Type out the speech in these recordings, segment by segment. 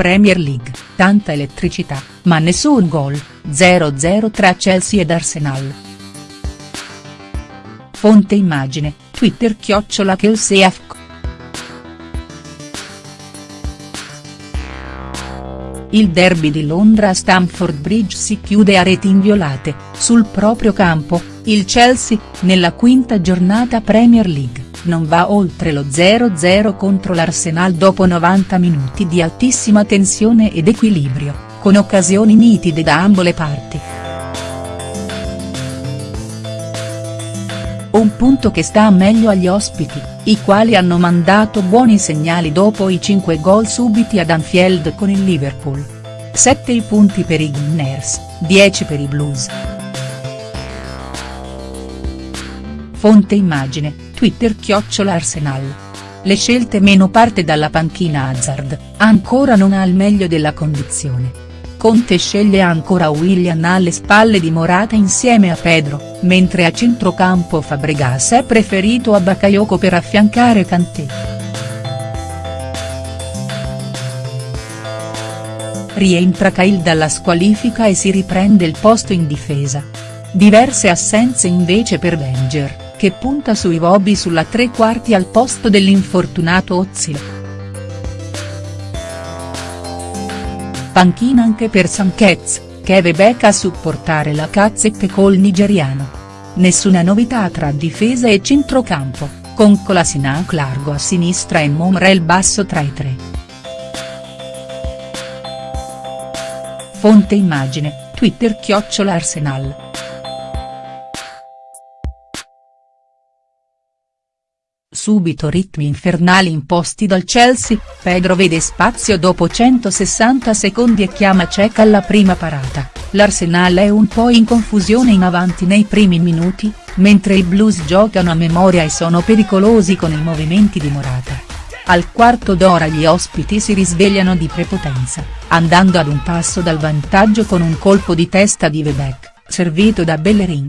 Premier League, tanta elettricità, ma nessun gol, 0-0 tra Chelsea ed Arsenal. Fonte immagine, Twitter chiocciola Kelseyafc. Il derby di Londra a Stamford Bridge si chiude a reti inviolate, sul proprio campo, il Chelsea, nella quinta giornata Premier League non va oltre lo 0-0 contro l'Arsenal dopo 90 minuti di altissima tensione ed equilibrio, con occasioni nitide da ambo le parti. Un punto che sta meglio agli ospiti, i quali hanno mandato buoni segnali dopo i 5 gol subiti ad Anfield con il Liverpool. 7 i punti per i Gunners, 10 per i Blues. Fonte immagine, Twitter chiocciola Arsenal. Le scelte meno parte dalla panchina Hazard, ancora non ha il meglio della condizione. Conte sceglie ancora William alle spalle di Morata insieme a Pedro, mentre a centrocampo Fabregas è preferito a Bakayoko per affiancare Kanté. Rientra Cahill dalla squalifica e si riprende il posto in difesa. Diverse assenze invece per Wenger che punta sui Bobby sulla tre quarti al posto dell'infortunato Ozil. Panchina anche per Sanchez, Keve Beck a supportare la cazzette col nigeriano. Nessuna novità tra difesa e centrocampo, con Kolasinac largo a sinistra e Momrel basso tra i tre. Fonte immagine, Twitter chiocciola Arsenal. Subito ritmi infernali imposti dal Chelsea, Pedro vede spazio dopo 160 secondi e chiama Cech alla prima parata, l'Arsenal è un po' in confusione in avanti nei primi minuti, mentre i Blues giocano a memoria e sono pericolosi con i movimenti di Morata. Al quarto d'ora gli ospiti si risvegliano di prepotenza, andando ad un passo dal vantaggio con un colpo di testa di Webeck, servito da Bellerin.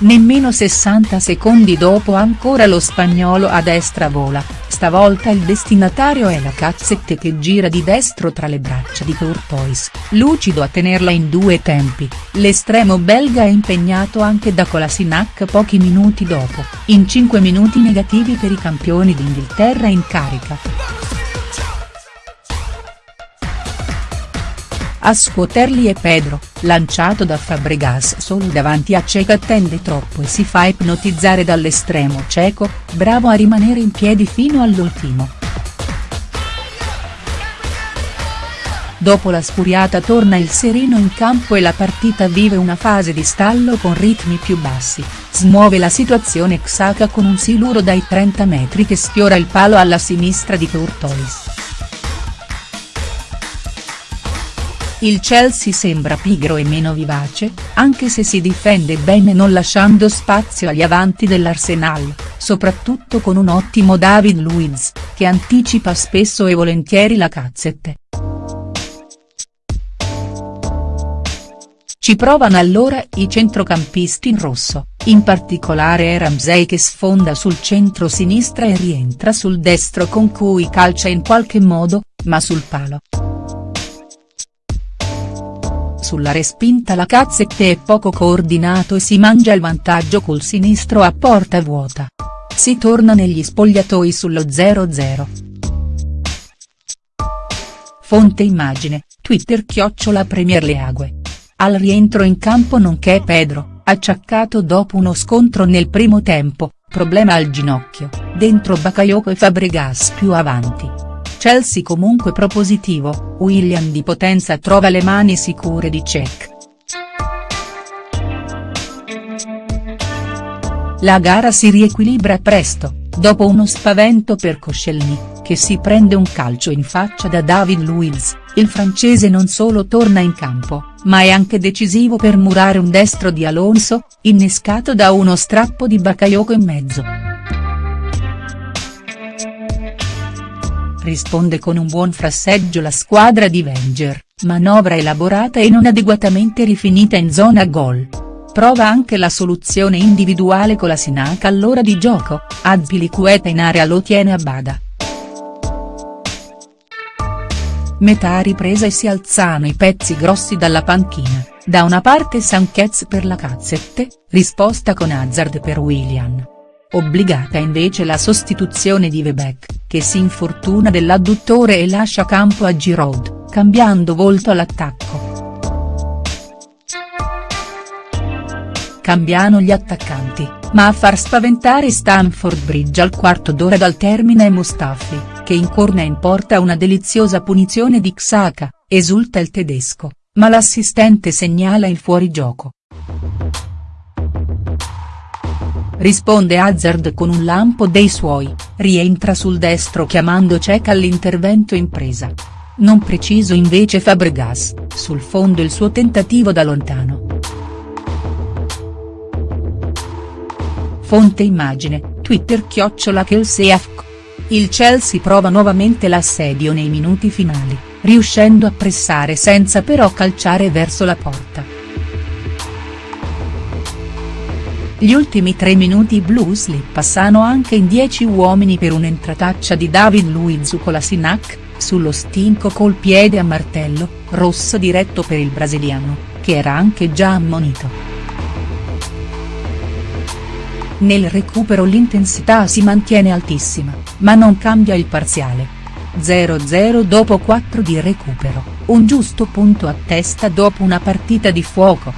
Nemmeno 60 secondi dopo ancora lo spagnolo a destra vola, stavolta il destinatario è la cazzette che gira di destro tra le braccia di Courtois, lucido a tenerla in due tempi, l'estremo belga è impegnato anche da Kolasinac pochi minuti dopo, in 5 minuti negativi per i campioni d'Inghilterra in carica. A scuoterli è Pedro, lanciato da Fabregas solo davanti a Cech attende troppo e si fa ipnotizzare dall'estremo cieco, bravo a rimanere in piedi fino all'ultimo. Dopo la spuriata torna il sereno in campo e la partita vive una fase di stallo con ritmi più bassi, smuove la situazione Xhaka con un siluro dai 30 metri che sfiora il palo alla sinistra di Courtois. Il Chelsea sembra pigro e meno vivace, anche se si difende bene non lasciando spazio agli avanti dell'Arsenal, soprattutto con un ottimo David Luiz, che anticipa spesso e volentieri la cazzette. Ci provano allora i centrocampisti in rosso, in particolare Ramsey che sfonda sul centro-sinistra e rientra sul destro con cui calcia in qualche modo, ma sul palo sulla respinta la Cazzette è poco coordinato e si mangia il vantaggio col sinistro a porta vuota. Si torna negli spogliatoi sullo 0-0. Fonte immagine, Twitter chiocciola Premier League. Al rientro in campo nonché Pedro, acciaccato dopo uno scontro nel primo tempo, problema al ginocchio, dentro Bakayoko e Fabregas più avanti. Chelsea comunque propositivo, William di Potenza trova le mani sicure di Cech. La gara si riequilibra presto, dopo uno spavento per Koscielny, che si prende un calcio in faccia da David Luiz, il francese non solo torna in campo, ma è anche decisivo per murare un destro di Alonso, innescato da uno strappo di Bakayoko in mezzo. Risponde con un buon frasseggio la squadra di Wenger, manovra elaborata e non adeguatamente rifinita in zona gol. prova anche la soluzione individuale con la Sinac all'ora di gioco, Azpilicueta in area lo tiene a bada. Metà ripresa e si alzano i pezzi grossi dalla panchina, da una parte Sanchez per la cazzette, risposta con Hazard per William. Obbligata invece la sostituzione di Webeck, che si infortuna dell'adduttore e lascia campo a Giroud, cambiando volto all'attacco. Cambiano gli attaccanti, ma a far spaventare Stamford Bridge al quarto d'ora dal termine è Mustafi, che incorna in porta una deliziosa punizione di Xhaka, esulta il tedesco, ma l'assistente segnala il fuorigioco. Risponde Hazard con un lampo dei suoi, rientra sul destro chiamando Cech all'intervento in presa. Non preciso invece Fabregas, sul fondo il suo tentativo da lontano. Fonte immagine, Twitter chiocciola Kelseafk. Il Chelsea prova nuovamente l'assedio nei minuti finali, riuscendo a pressare senza però calciare verso la porta. Gli ultimi tre minuti blues li passano anche in 10 uomini per un'entrataccia di David Luiz con la Sinac, sullo stinco col piede a martello, rosso diretto per il brasiliano, che era anche già ammonito. Nel recupero l'intensità si mantiene altissima, ma non cambia il parziale. 0-0 dopo 4 di recupero, un giusto punto a testa dopo una partita di fuoco.